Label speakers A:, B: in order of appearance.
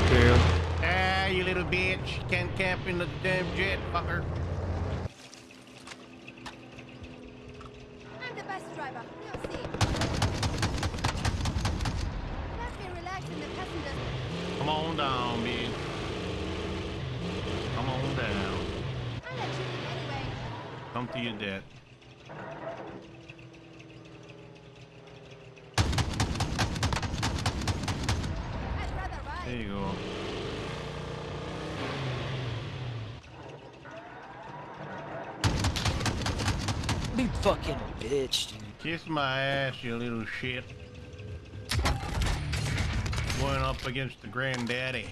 A: bitch. Ah, you little bitch can't camp in the damn jet, fucker.
B: I'm the bus driver. You'll see. Let me relax in the passenger.
A: Come on down, bitch. Come on down.
B: I'll let you in anyway.
A: Come to your death. There you go.
C: Big fucking bitch, dude.
A: Kiss my ass, you little shit. Going up against the granddaddy.